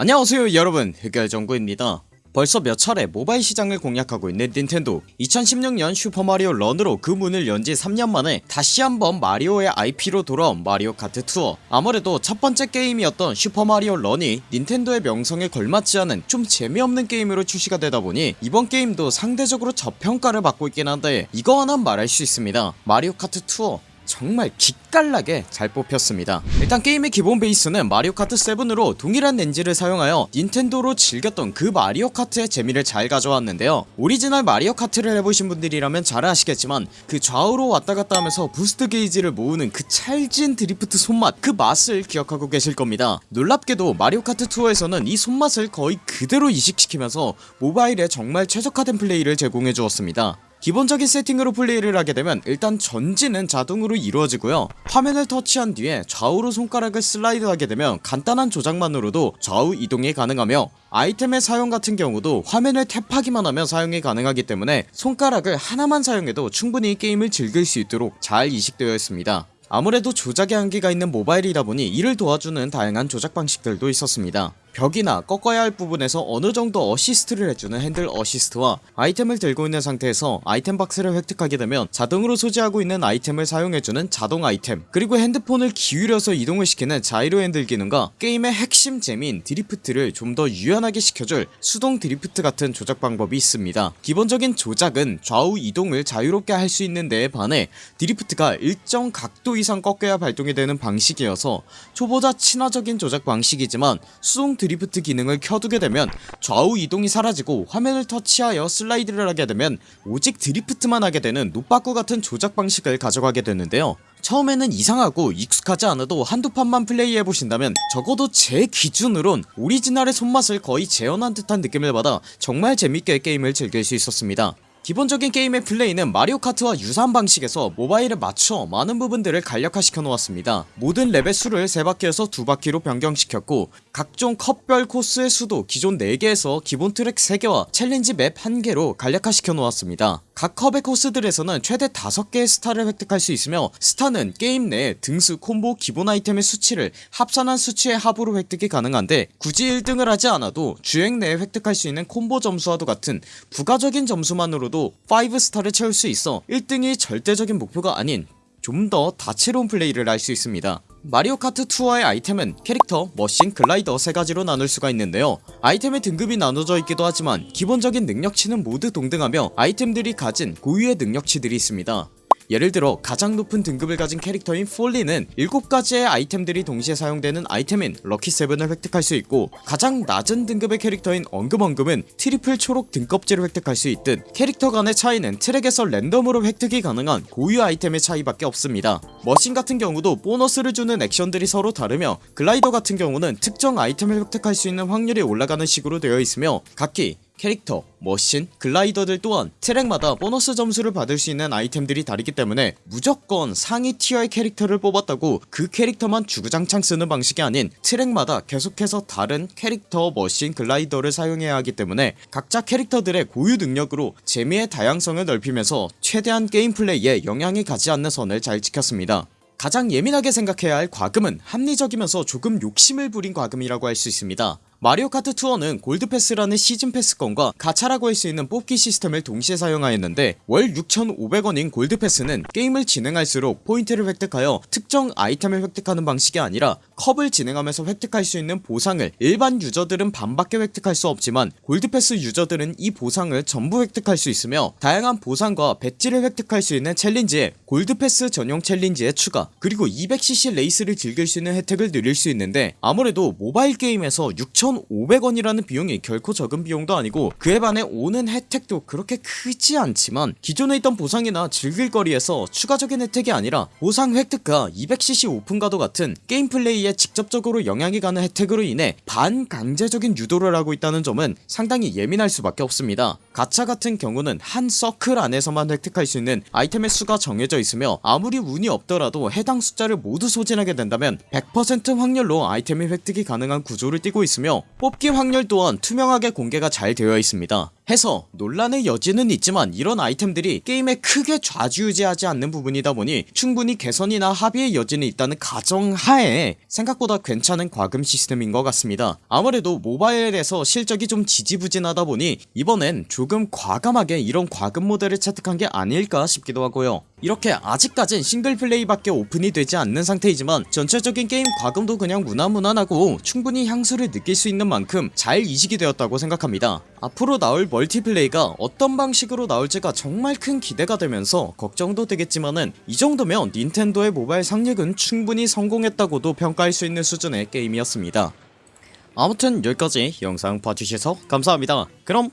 안녕하세요 여러분. 흑열정구입니다. 벌써 몇 차례 모바일 시장을 공략하고 있는 닌텐도. 2016년 슈퍼마리오 런으로 그 문을 연 지 3년 만에 다시 한번 마리오의 IP로 돌아온 마리오 카트 투어. 아무래도 첫번째 게임이었던 슈퍼마리오 런이 닌텐도의 명성에 걸맞지 않은 좀 재미없는 게임으로 출시가 되다보니 이번 게임도 상대적으로 저평가를 받고 있긴 한데 이거 하나 말할 수 있습니다. 마리오 카트 투어 정말 기깔나게 잘 뽑혔습니다. 일단 게임의 기본 베이스는 마리오 카트 7으로 동일한 엔진을 사용하여 닌텐도로 즐겼던 그 마리오 카트의 재미를 잘 가져왔는데요. 오리지널 마리오 카트를 해보신 분들이라면 잘 아시겠지만 그 좌우로 왔다갔다 하면서 boost 게이지를 모으는 그 찰진 드리프트 손맛 그 맛을 기억하고 계실 겁니다. 놀랍게도 마리오 카트 투어에서는 이 손맛을 거의 그대로 이식시키면서 모바일에 정말 최적화된 플레이를 제공해 주었습니다 기본적인 세팅으로 플레이를 하게 되면 일단 전진은 자동으로 이루어지고요. 화면을 터치한 뒤에 좌우로 손가락을 슬라이드 하게 되면 간단한 조작만으로도 좌우 이동이 가능하며 아이템의 사용 같은 경우도 화면을 tap하기만 하면 사용이 가능하기 때문에 손가락을 하나만 사용해도 충분히 게임을 즐길 수 있도록 잘 이식되어 있습니다. 아무래도 조작의 한계가 있는 모바일이다 보니 이를 도와주는 다양한 조작 방식들도 있었습니다 벽이나 꺾어야 할 부분에서 어느정도 어시스트를 해주는 핸들 어시스트와 아이템을 들고 있는 상태에서 아이템 박스를 획득하게 되면 자동으로 소지하고 있는 아이템을 사용해주는 자동 아이템 그리고 핸드폰을 기울여서 이동을 시키는 자이로 핸들 기능과 게임의 핵심 재미인 drift를 좀 더 유연하게 시켜줄 수동 드리프트 같은 조작 방법이 있습니다. 기본적인 조작은 좌우 이동을 자유롭게 할 수 있는 데에 반해 drift가 일정 각도 이상 꺾여야 발동이 되는 방식이어서 초보자 친화적인 조작 방식이지만 수동 드리프트 기능을 켜두게 되면 좌우 이동이 사라지고 화면을 터치하여 슬라이드를 하게 되면 오직 drift만 하게 되는 노빠꾸 같은 조작 방식을 가져가게 되는데요. 처음에는 이상하고 익숙하지 않아도 한두 판만 플레이해보신다면 적어도 제 기준으론 오리지널의 손맛을 거의 재현한 듯한 느낌을 받아 정말 재밌게 게임을 즐길 수 있었습니다 기본적인 게임의 플레이는 마리오 카트와 유사한 방식에서 모바일에 맞춰 많은 부분들을 간략화시켜 놓았습니다. 모든 lap의 수를 3바퀴에서 2바퀴로 변경시켰고 각종 컵별 코스의 수도 기존 4개에서 기본 트랙 3개와 challenge map 1개로 간략화시켜 놓았습니다 각 컵의 코스들에서는 최대 5개의 스타를 획득할 수 있으며 스타는 게임 내 등수 콤보 기본 아이템의 수치를 합산한 수치의 합으로 획득이 가능한데 굳이 1등을 하지 않아도 주행 내에 획득할 수 있는 콤보 점수와도 같은 부가적인 점수만으로도 5스타를 채울 수 있어 1등이 절대적인 목표가 아닌 좀 더 다채로운 플레이를 할 수 있습니다 마리오 카트 투어의 아이템은 캐릭터, 머신, 글라이더 세가지로 나눌 수가 있는데요. 아이템의 등급이 나눠져 있기도 하지만 기본적인 능력치는 모두 동등하며 아이템들이 가진 고유의 능력치들이 있습니다 예를 들어 가장 높은 등급을 가진 캐릭터인 폴린은 7가지의 아이템들이 동시에 사용되는 아이템인 lucky 7을 획득할 수 있고 가장 낮은 등급의 캐릭터인 엉금엉금은 triple 초록 등껍질을 획득할 수 있듯 캐릭터 간의 차이는 트랙에서 랜덤으로 획득이 가능한 고유 아이템의 차이밖에 없습니다. 머신 같은 경우도 보너스를 주는 액션들이 서로 다르며 글라이더 같은 경우는 특정 아이템을 획득할 수 있는 확률이 올라가는 식으로 되어 있으며 각기 캐릭터, 머신, 글라이더들 또한 트랙마다 보너스 점수를 받을 수 있는 아이템들이 다르기 때문에 무조건 상위 티어의 캐릭터를 뽑았다고 그 캐릭터만 주구장창 쓰는 방식이 아닌 트랙마다 계속해서 다른 캐릭터, 머신, 글라이더를 사용해야 하기 때문에 각자 캐릭터들의 고유 능력으로 재미의 다양성을 넓히면서 최대한 게임 플레이에 영향이 가지 않는 선을 잘 지켰습니다. 가장 예민하게 생각해야 할 과금은 합리적이면서 조금 욕심을 부린 과금이라고 할 수 있습니다 마리오 카트 투어는 골드패스라는 season pass권과 가차라고 할 수 있는 뽑기 시스템을 동시에 사용하였는데 월 6,500원인 골드패스는 게임을 진행할수록 포인트를 획득하여 특정 아이템을 획득하는 방식이 아니라 컵을 진행하면서 획득할 수 있는 보상을 일반 유저들은 반밖에 획득할 수 없지만 골드패스 유저들은 이 보상을 전부 획득할 수 있으며 다양한 보상과 배지를 획득할 수 있는 챌린지에 골드패스 전용 챌린지의 추가 그리고 200cc 레이스를 즐길 수 있는 혜택을 누릴 수 있는데 아무래도 모바일 게임에서 6,500원이라는 비용이 결코 적은 비용도 아니고 그에 반해 오는 혜택도 그렇게 크지 않지만 기존에 있던 보상이나 즐길거리에서 추가적인 혜택이 아니라 보상 획득과 200cc 오픈과도 같은 게임 플레이에 직접적으로 영향이 가는 혜택으로 인해 반강제적인 유도를 하고 있다는 점은 상당히 예민할 수밖에 없습니다. 가차 같은 경우는 한 서클 안에서만 획득할 수 있는 아이템의 수가 정해져 있으며 아무리 운이 없더라도 해당 숫자를 모두 소진하게 된다면 100% 확률로 아이템의 획득이 가능한 구조를 띠고 있으며 뽑기 확률 또한 투명하게 공개가 잘 되어 있습니다 해서 논란의 여지는 있지만 이런 아이템들이 게임에 크게 좌지우지하지 않는 부분이다 보니 충분히 개선이나 합의의 여지는 있다는 가정하에 생각보다 괜찮은 과금 시스템인 것 같습니다. 아무래도 모바일에서 실적이 좀 지지부진하다 보니 이번엔 조금 과감하게 이런 과금 모델을 채택한 게 아닐까 싶기도 하고요. 이렇게 아직까진 single play밖에 오픈이 되지 않는 상태이지만 전체적인 게임 과금도 그냥 무난무난하고 충분히 향수를 느낄 수 있는 만큼 잘 이식이 되었다고 생각합니다. 앞으로 나올 multiplay가 어떤 방식으로 나올지가 정말 큰 기대가 되면서 걱정도 되겠지만은 이 정도면 닌텐도의 모바일 상륙은 충분히 성공했다고도 평가할 수 있는 수준의 게임이었습니다. 아무튼 여기까지 영상 봐주셔서 감사합니다. 그럼